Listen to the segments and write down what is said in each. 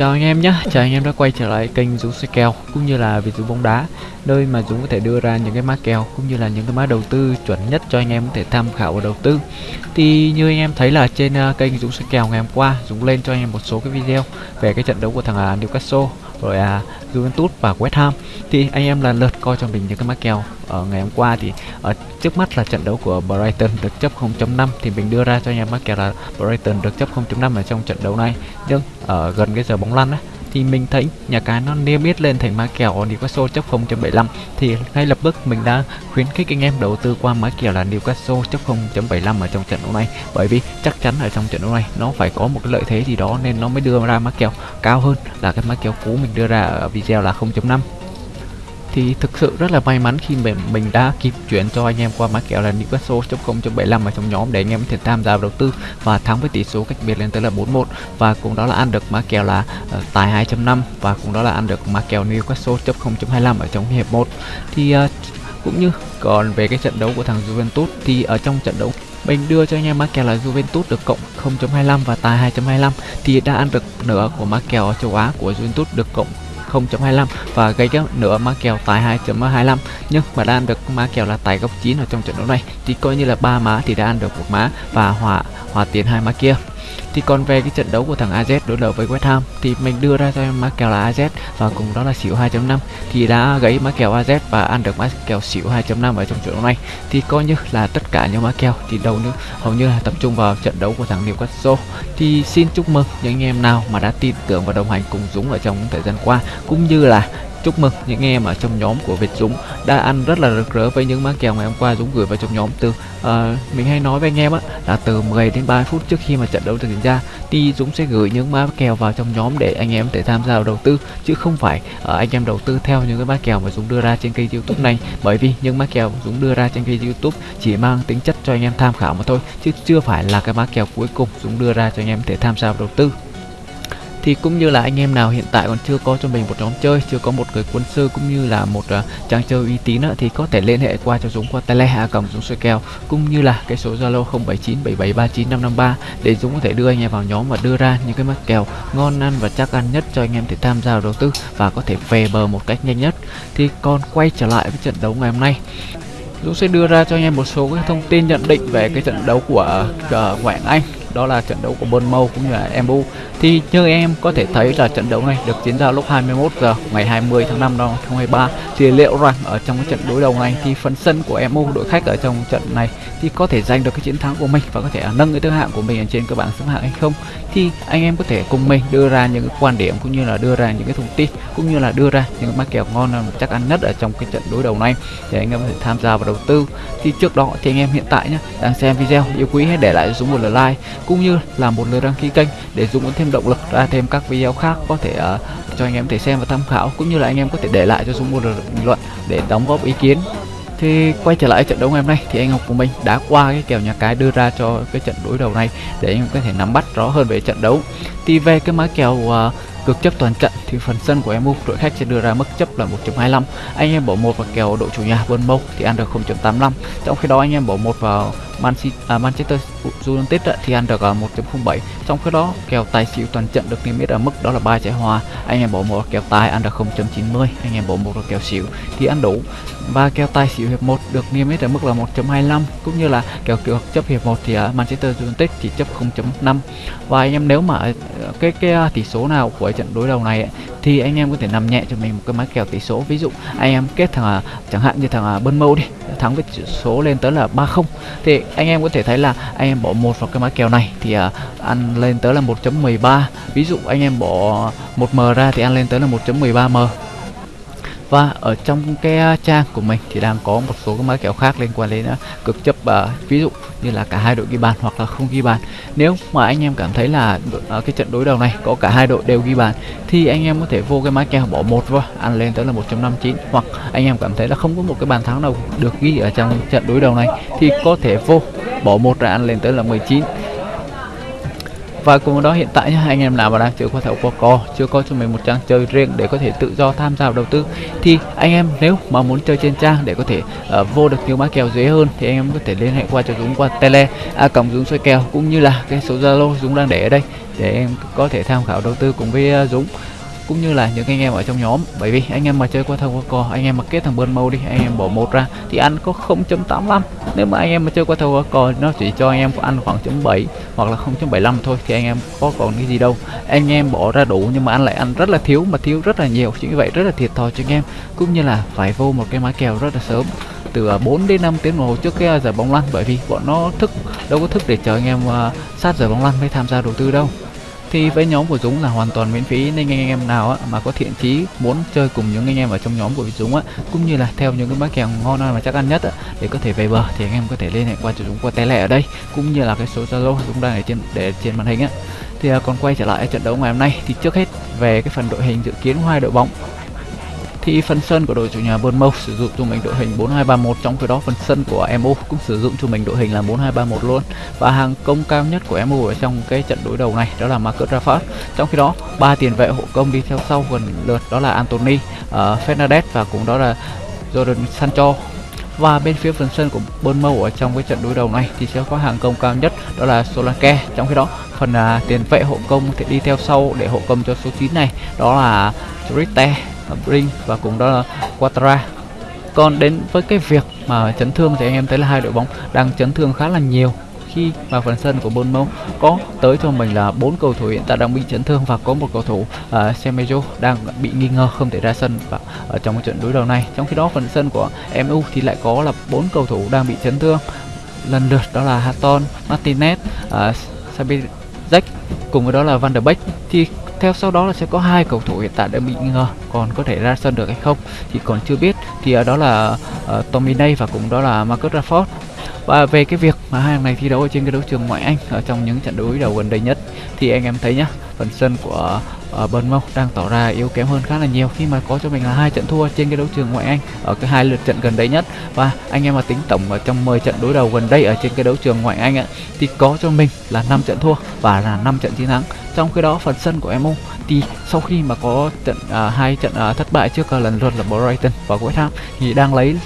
Chào anh em nhé, chào anh em đã quay trở lại kênh Dũng xoay kèo cũng như là Việt Dũng bóng đá nơi mà Dũng có thể đưa ra những cái mã kèo cũng như là những cái mã đầu tư chuẩn nhất cho anh em có thể tham khảo và đầu tư. Thì như anh em thấy là trên ờ, kênh Dũng xoay kèo ngày hôm qua Dũng lên cho anh em một số cái video về cái trận đấu của thằng ờ, Newcastle rồi à Juventus và West Ham. Thì anh em lần lượt coi cho mình những cái mã kèo ở ngày hôm qua thì ở trước mắt là trận đấu của Brighton được chấp 0.5 thì mình đưa ra cho anh em mã kèo là Brighton được chấp 0.5 ở trong trận đấu này. Nhưng ở gần cái giờ bóng lăn ấy thì mình thấy nhà cái nó niêm yết lên thành mã kèo Newcastle chấp 0.75 thì ngay lập tức mình đã khuyến khích anh em đầu tư qua mã kèo là Newcastle chấp 0.75 ở trong trận đấu này. Bởi vì chắc chắn ở trong trận đấu này nó phải có một cái lợi thế gì đó nên nó mới đưa ra mã kèo cao hơn là cái mã kèo cũ mình đưa ra ở video là 0.5 thì thực sự rất là may mắn khi mình mình đã kịp chuyển cho anh em qua mã kèo là newcastle.0.75 ở trong nhóm để anh em có thể tham gia đầu tư và thắng với tỷ số cách biệt lên tới là 4-1 và cũng đó là ăn được mã kèo là uh, tài 2.5 và cũng đó là ăn được mã kèo newcastle.0.25 ở trong hiệp 1 thì uh, cũng như còn về cái trận đấu của thằng Juventus thì ở trong trận đấu mình đưa cho anh em mã kèo là Juventus được cộng 0.25 và tài 2.25 thì đã ăn được nửa của mã kèo châu Á của Juventus được cộng 0.25 và gây cái nửa má kèo tài 2.25 nhưng mà đã ăn được má kèo là tài góc 9 ở trong trận đấu này, thì coi như là ba má thì đã ăn được một má và hòa hòa tiền hai má kia thì còn về cái trận đấu của thằng AZ đối đầu với West Ham, thì mình đưa ra cho em má kèo là AZ và cùng đó là xỉu 2.5 thì đã gãy má kèo AZ và ăn được má kèo xỉu 2.5 ở trong trận đấu này. Thì coi như là tất cả những má kèo thì đầu nữa hầu như là tập trung vào trận đấu của thằng Newcastle. Thì xin chúc mừng những anh em nào mà đã tin tưởng và đồng hành cùng Dũng ở trong thời gian qua, cũng như là chúc mừng những em ở trong nhóm của Việt Dũng đã ăn rất là rực rỡ với những mã kèo ngày hôm qua Dũng gửi vào trong nhóm từ uh, mình hay nói với anh em á là từ 10 đến 30 phút trước khi mà trận đấu diễn ra thì Dũng sẽ gửi những mã kèo vào trong nhóm để anh em thể tham gia vào đầu tư chứ không phải uh, anh em đầu tư theo những cái mã kèo mà Dũng đưa ra trên kênh YouTube này. Bởi vì những mã kèo Dũng đưa ra trên kênh YouTube chỉ mang tính chất cho anh em tham khảo mà thôi chứ chưa phải là cái mã kèo cuối cùng Dũng đưa ra cho anh em thể tham gia vào đầu tư thì cũng như là anh em nào hiện tại còn chưa có cho mình một nhóm chơi chưa có một người quân sư cũng như là một à, uh, trang chơi uy tín uh, thì có thể liên hệ qua cho Dũng qua tele hạ cầm Dũng soi kèo cũng như là cái số Zalo 0797739553 để Dũng có thể đưa anh em vào nhóm và đưa ra những cái mắc kèo ngon ăn và chắc ăn nhất cho anh em để tham gia đầu tư và có thể về bờ một cách nhanh nhất. Thì còn quay trở lại với trận đấu ngày hôm nay Dũng sẽ đưa ra cho anh em một số cái thông tin nhận định về cái trận đấu của uh, ngoại Anh đó là trận đấu của Bournemouth cũng như là MU thì như em có thể thấy là trận đấu này được diễn ra lúc 21 giờ ngày 20 tháng 5 năm 2023 thì liệu rằng ở trong cái trận đối đầu này thì phần sân của MU đội khách ở trong trận này thì có thể giành được cái chiến thắng của mình và có thể nâng cái thứ hạng của mình ở trên các bảng xếp hạng hay không? Thì anh em có thể cùng mình đưa ra những cái quan điểm cũng như là đưa ra những cái thông tin cũng như là đưa ra những cái mã kèo ngon chắc ăn nhất ở trong cái trận đối đầu này để anh em có thể tham gia vào đầu tư. Thì trước đó thì anh em hiện tại nhé đang xem video, yêu quý hãy để lại xuống một lượt like cũng như là một lượt đăng ký kênh để Dũng có thêm động lực ra thêm các video khác có thể uh, cho anh em thể xem và tham khảo cũng như là anh em có thể để lại cho Dũng một lượt bình luận để đóng góp ý kiến. Thì quay trở lại trận đấu ngày hôm nay thì anh Ngọc của mình đã qua cái kèo nhà cái đưa ra cho cái trận đối đầu này để anh em có thể nắm bắt rõ hơn về trận đấu. Thì về cái mã kèo uh, Cược chấp toàn trận thì phần sân của MU đội khách sẽ đưa ra mức chấp là 1.25 anh em bỏ một vào kèo đội chủ nhà Bournemouth thì ăn được 0.85 trong khi đó anh em bỏ một vào Man City, à, Manchester United thì ăn được à, 1.07 trong khi đó kèo tài xỉu toàn trận được niêm yết ở mức đó là ba trái hòa. Anh em bỏ một kèo tài ăn được 0.90 anh em bỏ một vào kèo xỉu thì ăn đủ. Và kèo tài xỉu hiệp 1 được niêm yết ở mức là 1.25 cũng như là kèo cược chấp hiệp 1 thì à, Manchester United chỉ chấp 0.5 và anh em nếu mà à, cái cái tỷ số nào của ở trận đối đầu này ấy, thì anh em có thể nằm nhẹ cho mình một cái mã kèo tỷ số. Ví dụ anh em kết thằng à, chẳng hạn như thằng à, bơn mâu đi thắng với số lên tới là 30 thì anh em có thể thấy là anh em bỏ một vào cái mã kèo này thì uh, ăn lên tới là 1.13 ví dụ anh em bỏ 1m ra thì ăn lên tới là 1.13 m và ở trong cái trang của mình thì đang có một số cái mã kèo khác liên quan đến cực chấp uh, ví dụ như là cả hai đội ghi bàn hoặc là không ghi bàn. Nếu mà anh em cảm thấy là uh, cái trận đối đầu này có cả hai đội đều ghi bàn thì anh em có thể vô cái mã kèo bỏ một vào ăn lên tới là 1.59 hoặc anh em cảm thấy là không có một cái bàn thắng nào được ghi ở trong trận đối đầu này thì có thể vô bỏ một ra ăn lên tới là 19 và cùng đó hiện tại nhá, anh em nào mà đang chưa có thẻ Poco chưa có cho mình một trang chơi riêng để có thể tự do tham gia vào đầu tư thì anh em nếu mà muốn chơi trên trang để có thể uh, vô được nhiều mã kèo dễ hơn thì anh em có thể liên hệ qua cho Dũng qua tele a cộng Dũng soi kèo cũng như là cái số Zalo Dũng đang để ở đây để em có thể tham khảo đầu tư cùng với uh, Dũng cũng như là những anh em ở trong nhóm. Bởi vì anh em mà chơi qua thằng qua cò anh em mà kết thằng bơn mâu đi anh em bỏ một ra thì ăn có 0.85 nếu mà anh em mà chơi qua thằng qua cò nó chỉ cho anh em ăn khoảng chấm 7 hoặc là 0.75 thôi thì anh em có còn cái gì đâu. Anh em bỏ ra đủ nhưng mà ăn lại ăn rất là thiếu mà thiếu rất là nhiều. Chính vì vậy rất là thiệt thòi cho anh em. Cũng như là phải vô một cái mã kèo rất là sớm từ à, 4 đến 5 tiếng đồng hồ trước cái à, giờ bóng lăn. Bởi vì bọn nó thức đâu có thức để chờ anh em uh, sát giờ bóng lăn mới tham gia đầu tư đâu thì với nhóm của Dũng là hoàn toàn miễn phí nên anh em nào á, mà có thiện chí muốn chơi cùng những anh em ở trong nhóm của Dũng á cũng như là theo những cái mã kèo ngon mà chắc ăn nhất á, để có thể về bờ thì anh em có thể liên hệ qua cho Dũng qua tele ở đây cũng như là cái số Zalo Dũng đang ở trên để trên màn hình á. Thì à, còn quay trở lại trận đấu ngày hôm nay thì trước hết về cái phần đội hình dự kiến hai đội bóng thì phần sân của đội chủ nhà Bournemouth sử dụng cho mình đội hình 4231 trong khi đó phần sân của MU cũng sử dụng cho mình đội hình là 4231 luôn. Và hàng công cao nhất của MU ở trong cái trận đối đầu này đó là Marcus Rashford. Trong khi đó ba tiền vệ hộ công đi theo sau gần lượt đó là Anthony, uh, Fernandes và cũng đó là Jordan Sancho. Và bên phía phần sân của Bournemouth ở trong cái trận đối đầu này thì sẽ có hàng công cao nhất đó là Solanke. Trong khi đó phần uh, tiền vệ hộ công thì đi theo sau để hộ công cho số 9 này đó là Triste Brin và cùng đó là Quattara. Còn đến với cái việc mà chấn thương thì anh em thấy là hai đội bóng đang chấn thương khá là nhiều. Khi mà phần sân của Bournemouth có tới cho mình là bốn cầu thủ hiện tại đang bị chấn thương và có một cầu thủ uh, Semedo đang bị nghi ngờ không thể ra sân và ở trong cái trận đối đầu này. Trong khi đó phần sân của MU thì lại có là bốn cầu thủ đang bị chấn thương. Lần lượt đó là Hatton, Martinez, à, uh, Sabitzer cùng với đó là Van der Beek. Thì theo sau đó là sẽ có hai cầu thủ hiện tại đã bị nghi ngờ còn có thể ra sân được hay không thì còn chưa biết. Thì ở đó là uh, Tommy day và cũng đó là Marcus Rashford. Và về cái việc mà hai này thi đấu ở trên cái đấu trường ngoại Anh ở trong những trận đối đầu gần đây nhất thì anh em thấy nhá phần sân của ở bên mông đang tỏ ra yếu kém hơn khá là nhiều khi mà có cho mình là hai trận thua trên cái đấu trường ngoại Anh ở cái hai lượt trận gần đây nhất. Và anh em mà tính tổng ở trong 10 trận đối đầu gần đây ở trên cái đấu trường ngoại Anh ạ thì có cho mình là 5 trận thua và là 5 trận chiến thắng. Trong khi đó phần sân của MU thì sau khi mà có trận uh, hai trận uh, thất bại trước uh, lần lượt là Brighton và West Ham thì đang lấy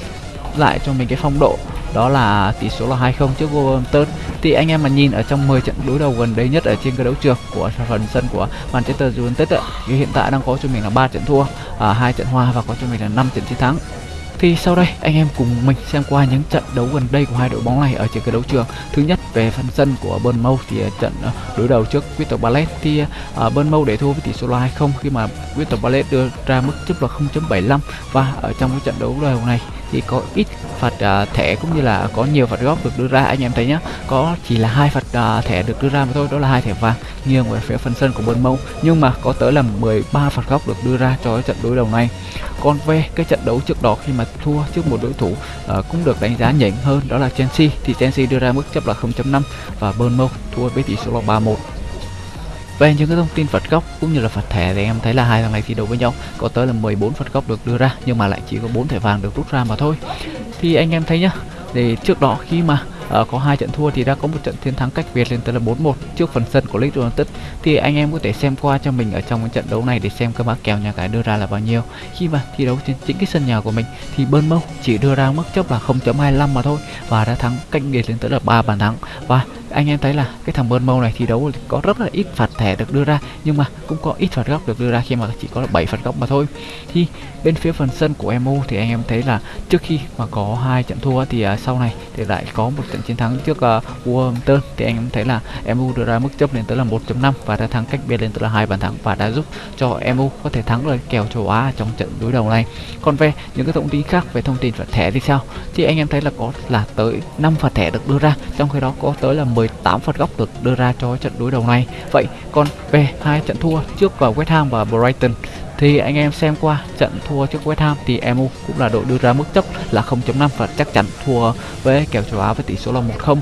lại cho mình cái phong độ đó là tỷ số là 2-0 trước Wolverhampton thì anh em mà nhìn ở trong 10 trận đối đầu gần đây nhất ở trên cái đấu trường của phần sân của Manchester United thì hiện tại đang có cho mình là 3 trận thua, à, 2 trận hòa và có cho mình là 5 trận chiến thắng thì sau đây anh em cùng mình xem qua những trận đấu gần đây của hai đội bóng này ở trên cái đấu trường. Thứ nhất về phần sân của Bournemouth thì à, trận à, đối đầu trước Crystal Palace thì uh, Bournemouth để thua với tỷ số là 2-0 khi mà Crystal Palace đưa ra mức chấp là 0.75 và ở trong cái trận đấu đầu này thì có ít phạt uh, thẻ cũng như là có nhiều phạt góc được đưa ra. Anh em thấy nhá có chỉ là hai phạt uh, thẻ được đưa ra mà thôi đó là hai thẻ vàng nghiêng về phía phần sân của Bournemouth nhưng mà có tới là 13 phạt góc được đưa ra cho trận đối đầu này. Còn về cái trận đấu trước đó khi mà thua trước một đối thủ uh, cũng được đánh giá nhỉnh hơn đó là Chelsea. Thì Chelsea đưa ra mức chấp là 0.5 và Bournemouth thua với tỷ số là 3-1 về những cái thông tin phạt góc cũng như là phạt thẻ thì em thấy là hai thằng này thi đấu với nhau. Có tới là 14 phạt góc được đưa ra nhưng mà lại chỉ có 4 thẻ vàng được rút ra mà thôi. Thì anh em thấy nhá thì trước đó khi mà uh, có hai trận thua thì đã có một trận chiến thắng cách biệt lên tới là 4-1 trước phần sân của Leeds United. Thì anh em có thể xem qua cho mình ở trong cái trận đấu này để xem cái mã kèo nhà cái đưa ra là bao nhiêu. Khi mà thi đấu trên chính cái sân nhà của mình thì Bournemouth chỉ đưa ra mức chấp là 0.25 mà thôi và đã thắng cách biệt lên tới là 3 bàn thắng. Và anh em thấy là cái thằng Bournemouth này thi đấu có rất là ít phạt thẻ được đưa ra nhưng mà cũng có ít phạt góc được đưa ra khi mà chỉ có là 7 phạt góc mà thôi. Thì bên phía phần sân của MU thì anh em thấy là trước khi mà có hai trận thua thì uh, sau này thì lại có một trận chiến thắng trước uh, Wolverhampton. Thì anh em thấy là MU đưa ra mức chấp lên tới là 1.5 và đã thắng cách biệt lên tới là hai bàn thắng và đã giúp cho MU có thể thắng được kèo châu Á trong trận đối đầu này. Còn về những cái thông tin khác về thông tin phạt thẻ thì sao? Thì anh em thấy là có là tới 5 phạt thẻ được đưa ra trong khi đó có tới là với 8 phạt góc được đưa ra cho trận đối đầu này. Vậy còn về hai trận thua trước vào West Ham và Brighton, thì anh em xem qua trận thua trước West Ham thì MU cũng là đội đưa ra mức chấp là 0.5 và chắc chắn thua với kèo châu Á với tỷ số là 1-0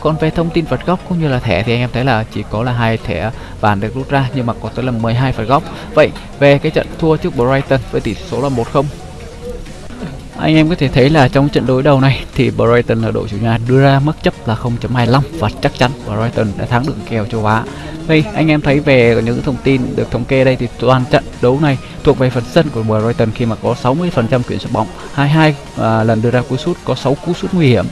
còn về thông tin phạt góc cũng như là thẻ thì anh em thấy là chỉ có là hai thẻ vàng được rút ra nhưng mà có tới là 12 phạt góc. Vậy về cái trận thua trước Brighton với tỷ số là 1-0 anh em có thể thấy là trong trận đối đầu này thì Brighton là đội chủ nhà đưa ra mức chấp là 0.25 và chắc chắn Brighton đã thắng được kèo châu Á. Đây anh em thấy về những thông tin được thống kê đây thì toàn trận đấu này thuộc về phần sân của Brighton khi mà có 60% kiểm soát bóng, 22 à, lần đưa ra cú sút có 6 cú sút nguy hiểm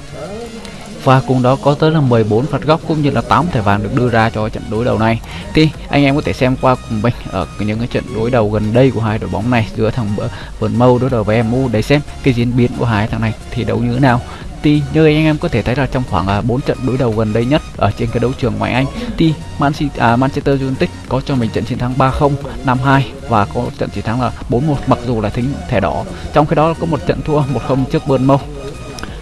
và cùng đó có tới là 14 phạt góc cũng như là 8 thẻ vàng được đưa ra cho trận đối đầu này. Thì anh em có thể xem qua cùng mình ở những cái trận đối đầu gần đây của hai đội bóng này giữa thằng Vườn Mâu đối đầu với MU để xem cái diễn biến của hai thằng này thì đấu như thế nào. Thì như anh em có thể thấy là trong khoảng à, 4 trận đối đầu gần đây nhất ở trên cái đấu trường ngoại Anh thì à, Manchester United có cho mình trận chiến thắng 3-0, 5-2 và có trận chiến thắng là 4-1 mặc dù là thính thẻ đỏ. Trong khi đó có một trận thua 1-0 trước Bournemouth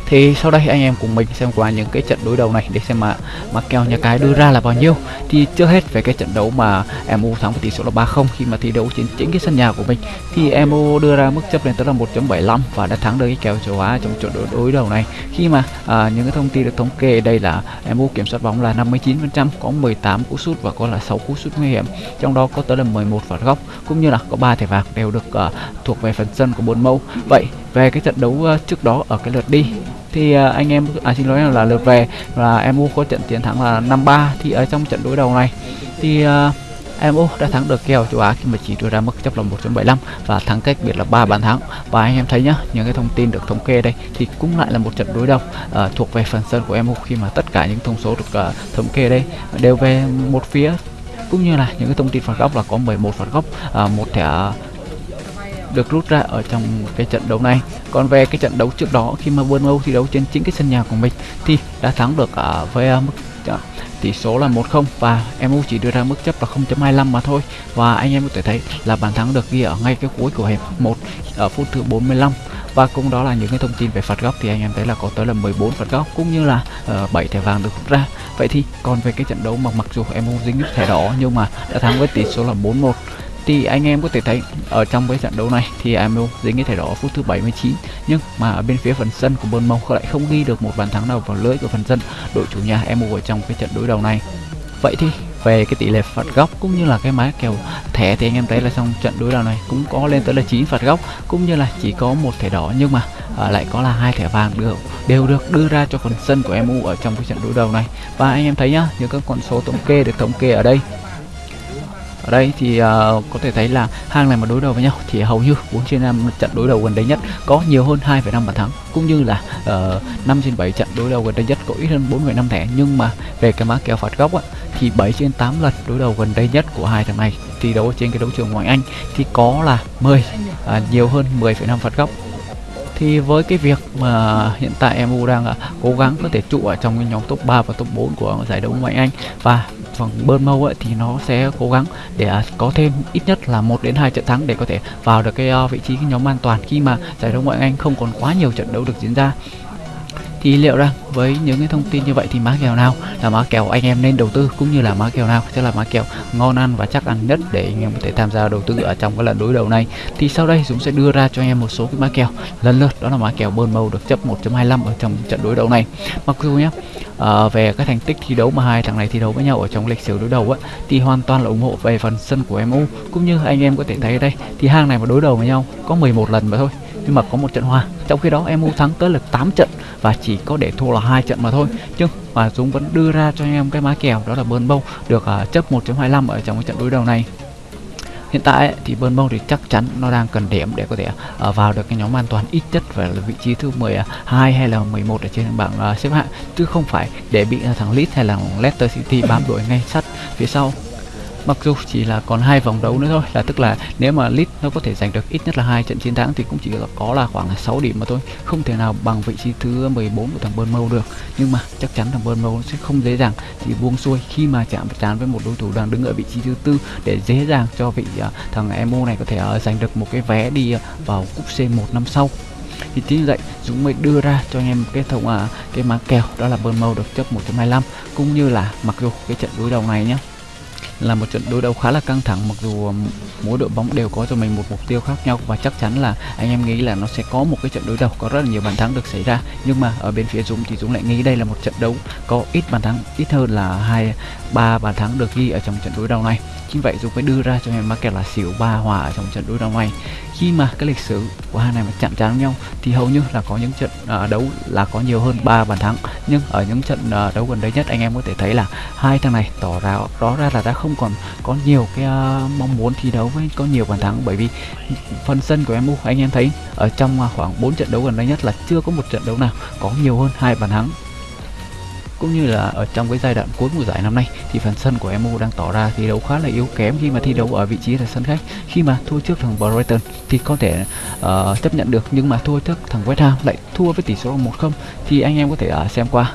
thì sau đây anh em cùng mình xem qua những cái trận đối đầu này để xem mà mà kèo nhà cái đưa ra là bao nhiêu. Thì chưa hết về cái trận đấu mà MU thắng với tỷ số là 3-0 khi mà thi đấu trên chính cái sân nhà của mình thì MU đưa ra mức chấp lên tới là 1.75 và đã thắng được cái kèo châu Á trong trận đối, đối đầu này. Khi mà à, những cái thông tin được thống kê đây là MU kiểm soát bóng là 59% có 18 cú sút và có là 6 cú sút nguy hiểm trong đó có tới là 11 phạt góc cũng như là có 3 thẻ vàng đều được uh, thuộc về phần sân của bốn mẫu vậy về cái trận đấu uh, trước đó ở cái lượt đi thì uh, anh em à xin lỗi là lượt về là MU có trận chiến thắng là 5-3 thì ở trong trận đối đầu này. Thì à, uh, MU đã thắng được kèo châu Á khi mà chỉ đưa ra mức chấp là 1.75 và thắng cách biệt là 3 bàn thắng. Và anh em thấy nhá những cái thông tin được thống kê đây thì cũng lại là một trận đối đầu uh, thuộc về phần sân của MU khi mà tất cả những thông số được uh, thống kê đây đều về một phía. Cũng như là những cái thông tin phạt góc là có 11 phạt góc uh, một thẻ được rút ra ở trong cái trận đấu này. Còn về cái trận đấu trước đó khi mà Bournemouth thi đấu trên chính cái sân nhà của mình thì đã thắng được ở với à, mức à, tỷ số là 1-0 và MU chỉ đưa ra mức chấp là 0.25 mà thôi. Và anh em có thể thấy là bàn thắng được ghi ở ngay cái cuối của hiệp 1 ở phút thứ 45 và cũng đó là những cái thông tin về phạt góc thì anh em thấy là có tới là 14 phạt góc cũng như là ờ, uh, 7 thẻ vàng được rút ra. Vậy thì còn về cái trận đấu mà mặc dù MU dính thẻ đỏ nhưng mà đã thắng với tỷ số là 4-1 thì anh em có thể thấy ở trong cái trận đấu này thì MU dính cái thẻ đỏ phút thứ 79 nhưng mà ở bên phía phần sân của Bournemouth lại không ghi được một bàn thắng nào vào lưới của phần sân. Đội chủ nhà MU ở trong cái trận đối đầu này. Vậy thì về cái tỷ lệ phạt góc cũng như là cái má kèo thẻ thì anh em thấy là trong trận đối đầu này cũng có lên tới là 9 phạt góc cũng như là chỉ có một thẻ đỏ nhưng mà à, lại có là hai thẻ vàng được đều được đưa ra cho phần sân của MU ở trong cái trận đối đầu này. Và anh em thấy nhá những các con số thống kê được thống kê ở đây ở đây thì uh, có thể thấy là hang này mà đối đầu với nhau thì hầu như 4 trên 5 trận đối đầu gần đây nhất có nhiều hơn 2,5 bàn thắng cũng như là ờ, uh, 5 trên 7 trận đối đầu gần đây nhất có ít hơn 4,5 thẻ. Nhưng mà về cái má kèo phạt góc á, thì 7 trên 8 lần đối đầu gần đây nhất của hai thằng này thi đấu trên cái đấu trường ngoại Anh thì có là 10 uh, à, nhiều hơn 10,5 phạt góc. Thì với cái việc mà hiện tại MU đang uh, cố gắng có thể trụ ở trong cái nhóm top 3 và top 4 của giải đấu ngoại Anh và Vâng, phần mâu ấy, thì nó sẽ cố gắng để à, có thêm ít nhất là một đến hai trận thắng để có thể vào được cái ờ, vị trí cái nhóm an toàn khi mà giải đấu ngoại Anh không còn quá nhiều trận đấu được diễn ra thì liệu rằng với những cái thông tin như vậy thì má kèo nào là má kèo anh em nên đầu tư cũng như là má kèo nào? Sẽ là má kèo ngon ăn và chắc ăn nhất để anh em có thể tham gia đầu tư ở trong cái lần đối đầu này. Thì sau đây Dũng sẽ đưa ra cho anh em một số cái má kèo lần lượt đó là má kèo bơn màu được chấp 1.25 ở trong trận đối đầu này. Mặc dù nhé à, ờ, về các thành tích thi đấu mà hai thằng này thi đấu với nhau ở trong lịch sử đối đầu á thì hoàn toàn là ủng hộ về phần sân của MU cũng như anh em có thể thấy ở đây thì hang này mà đối đầu với nhau có 11 lần mà thôi nhưng mà có một trận hòa trong khi đó MU thắng tới là 8 trận và chỉ có để thua là hai trận mà thôi. Chứ mà Dũng vẫn đưa ra cho anh em cái má kèo đó là bơn bâu được uh, chấp 1.25 ở trong cái trận đối đầu này. Hiện tại thì Bournemouth thì chắc chắn nó đang cần điểm để có thể uh, vào được cái nhóm an toàn ít nhất phải là vị trí thứ 12 à, hay là 11 ở trên bảng uh, xếp hạng. Chứ không phải để bị uh, thằng Leeds hay là Leicester City bám đuổi ngay sát phía sau mặc dù chỉ là còn hai vòng đấu nữa thôi là tức là nếu mà Leeds nó có thể giành được ít nhất là hai trận chiến thắng thì cũng chỉ có là khoảng 6 điểm mà thôi. Không thể nào bằng vị trí thứ 14 của thằng Bournemouth được. Nhưng mà chắc chắn thằng Bournemouth sẽ không dễ dàng chỉ buông xuôi khi mà chạm trán với một đối thủ đang đứng ở vị trí thứ tư để dễ dàng cho vị uh, thằng Emo này có thể uh, giành được một cái vé đi uh, vào cúp C1 năm sau. Thì chính vậy Dũng mới đưa ra cho anh em cái thông à cái má kèo đó là Bournemouth được chấp 1.25 cũng như là mặc dù cái trận đối đầu này nhé là một trận đối đầu khá là căng thẳng mặc dù ờ, mỗi đội bóng đều có cho mình một mục tiêu khác nhau và chắc chắn là anh em nghĩ là nó sẽ có một cái trận đối đầu có rất là nhiều bàn thắng được xảy ra. Nhưng mà ở bên phía Dũng thì Dũng lại nghĩ đây là một trận đấu có ít bàn thắng ít hơn là hai ba bàn thắng được ghi ở trong trận đối đầu này. Chính vậy Dũng mới đưa ra cho em market là xỉu ba hòa ở trong trận đối đầu này. Khi mà cái lịch sử của hai này mà chạm trán nhau thì hầu như là có những trận uh, đấu là có nhiều hơn 3 bàn thắng. Nhưng ở những trận uh, đấu gần đây nhất anh em có thể thấy là hai thằng này tỏ ra rõ ra là đã không còn có nhiều cái uh, mong muốn thi đấu với có nhiều bàn thắng. Bởi vì phần sân của MU anh em thấy ở trong uh, khoảng 4 trận đấu gần đây nhất là chưa có một trận đấu nào có nhiều hơn hai bàn thắng. Cũng như là ở trong cái giai đoạn cuối mùa giải năm nay thì phần sân của MU đang tỏ ra thi đấu khá là yếu kém khi mà thi đấu ở vị trí là sân khách. Khi mà thua trước thằng Brighton thì có thể uh, chấp nhận được nhưng mà thua trước thằng West Ham lại thua với tỷ số 1-0 thì anh em có thể uh, xem qua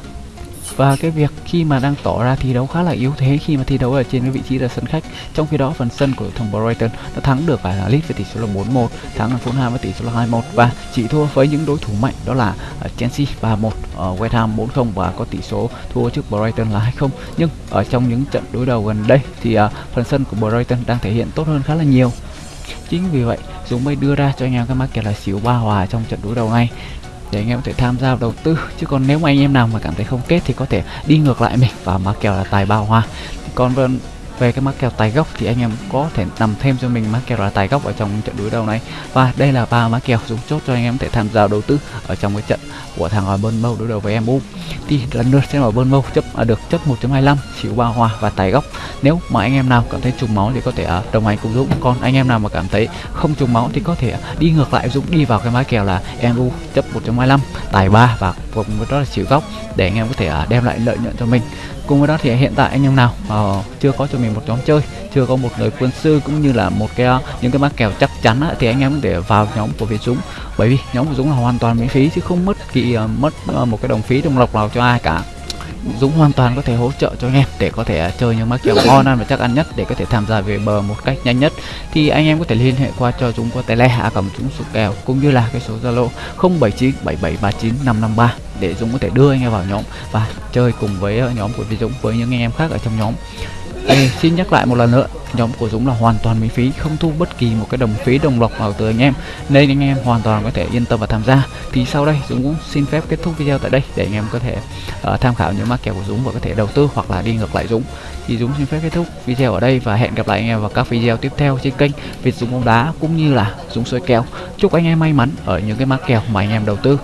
và cái việc khi mà đang tỏ ra thi đấu khá là yếu thế khi mà thi đấu ở trên cái vị trí là sân khách. Trong khi đó phần sân của thằng Brighton đã thắng được phải là Leeds với tỷ số là 4-1 thắng là Fulham với tỷ số là 2-1 và chỉ thua với những đối thủ mạnh đó là ờ, Chelsea 3-1 ờ, West Ham 4-0 và có tỷ số thua trước Brighton là 2-0 nhưng ở trong những trận đối đầu gần đây thì uh, phần sân của Brighton đang thể hiện tốt hơn khá là nhiều. Chính vì vậy Dũng mới đưa ra cho anh em cái mắc kèo là xỉu ba hòa trong trận đối đầu này để anh em có thể tham gia đầu tư. Chứ còn nếu mà anh em nào mà cảm thấy không kết thì có thể đi ngược lại mình. Và mà kèo là tài bao hoa. Còn về, cái mắc kèo tài gốc thì anh em có thể nằm thêm cho mình mắc kèo là tài gốc ở trong trận đối đầu này. Và đây là ba mắc kèo dùng chốt cho anh em có thể tham gia đầu tư ở trong cái trận của thằng ở Bournemouth đối đầu với MU thì lần lượt sẽ ở Bournemouth chấp à, được chấp 1.25 chịu ba hòa và tài gốc. Nếu mà anh em nào cảm thấy trùng máu thì có thể uh, đồng hành cùng Dũng. Còn anh em nào mà cảm thấy không trùng máu thì có thể đi ngược lại Dũng đi vào cái mã kèo là MU chấp 1.25 tài 3 và cùng với đó là chịu góc để anh em có thể uh, đem lại lợi nhuận cho mình. Cùng với đó thì hiện tại anh em nào uh, chưa có cho mình một nhóm chơi chưa có một người quân sư cũng như là một cái những cái mã kèo chắc chắn á, thì anh em có thể vào nhóm của Việt Dũng. Bởi vì nhóm của Dũng là hoàn toàn miễn phí chứ không mất kỳ uh, mất uh, một cái đồng phí đồng lộc nào cho ai cả. Dũng hoàn toàn có thể hỗ trợ cho anh em để có thể chơi những mã kèo ngon ăn và chắc ăn nhất để có thể tham gia về bờ một cách nhanh nhất. Thì anh em có thể liên hệ qua cho Dũng qua tele à cầm Dũng số kèo cũng như là cái số Zalo 079 7739 553 để Dũng có thể đưa anh em vào nhóm và chơi cùng với nhóm của Việt Dũng với những anh em khác ở trong nhóm anh xin nhắc lại một lần nữa nhóm của Dũng là hoàn toàn miễn phí không thu bất kỳ một cái đồng phí đồng lộc nào từ anh em. Nên anh em hoàn toàn có thể yên tâm và tham gia. Thì sau đây Dũng cũng xin phép kết thúc video tại đây để anh em có thể uh, tham khảo những mã kèo của Dũng và có thể đầu tư hoặc là đi ngược lại Dũng. Thì Dũng xin phép kết thúc video ở đây và hẹn gặp lại anh em vào các video tiếp theo trên kênh Việt Dũng bóng đá cũng như là Dũng soi kèo. Chúc anh em may mắn ở những cái mã kèo mà anh em đầu tư.